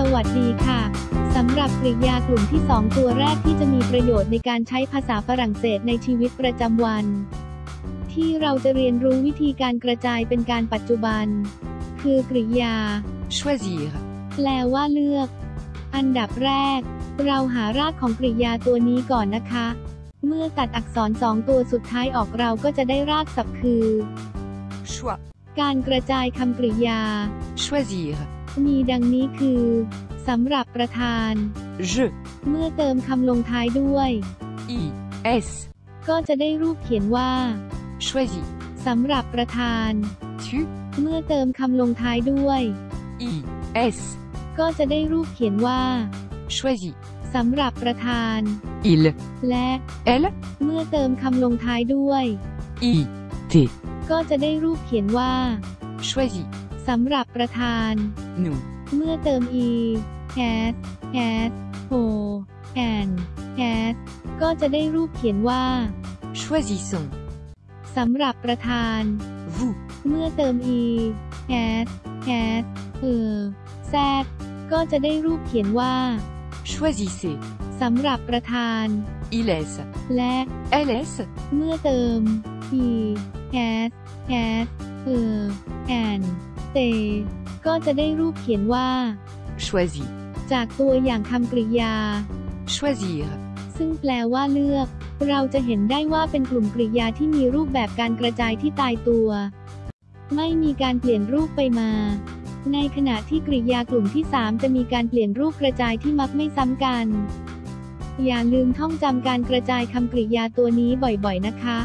สวัสดีค่ะ สำหรับกริยากลุ่มที่ 2 ตัวแรกที่จะมีประโยชน์ในการใช้ภาษาฝรั่งเศสในชีวิตประจำวัน ที่เราจะเรียนรู้วิธีการกระจายเป็นการปัจจุบัน คือกริยา choisir, แปลว่าเลือก อันดับแรก เราหารากของกริยาตัวนี้ก่อนนะคะ เมื่อตัดอักษรสองตัวสุดท้ายออกเราก็จะได้รากศัพท์คือ choix, การกระจายคำกริยา choisir, มีดังนี้คือสำหรับประธาน je, เมื่อเติมคำลงท้ายด้วย i, s, ก็จะได้รูปเขียนว่า choisis, สำหรับประธาน tu, เมื่อเติมคำลงท้ายด้วย i, s, ก็จะได้รูปเขียนว่า choisis, สำหรับประธาน il, และ elle, เมื่อเติมคำลงท้ายด้วย i, t, ก็จะได้รูปเขียนว่า choisis, สำหรับประธาน nous, เมื่อเติม e has has o and has ก็จะได้รูปเขียนว่า choisissons, สำหรับประธาน vous, เมื่อเติม e has has เออ z ก็จะได้รูปเขียนว่า choisissez, สำหรับประธาน ils, และ ls, เมื่อเติม e has has เอ อ and they ก็จะได้รูปเขียนว่า choisis, จากตัวอย่างคำกริยา choisir, ซึ่งแปลว่าเลือก เราจะเห็นได้ว่าเป็นกลุ่มกริยาที่มีรูปแบบการกระจายที่ตายตัว ไม่มีการเปลี่ยนรูปไปมา ในขณะที่กริยากลุ่มที่ 3 จะมีการเปลี่ยนรูปกระจายที่มักไม่ซ้ำกัน อย่าลืมท่องจำการกระจายคำกริยาตัวนี้บ่อยๆ นะคะ